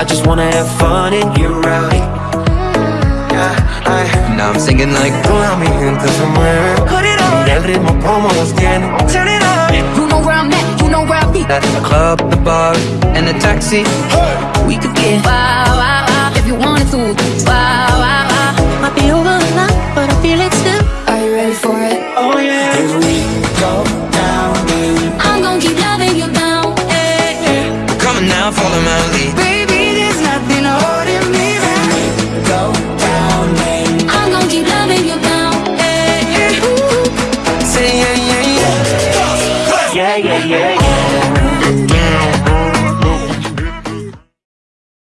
I just wanna have fun and get rowdy. Yeah, I, Now I'm singing like Pull me in cause I'm wearing Put it on. 내 ritmo promo skin Turn it up. You know where I'm at, you know where I be. At the club, the bar, and the taxi. Hey. We could get wild, wild, wild If you wanted to. Wild, wild, wild Might be over now, but I feel it still. Are you ready for it? Oh yeah. Here we go down, baby. I'm gonna keep loving you down hey, eh, eh. hey. Come on now, follow my lead. Baby yeah, yeah, yeah.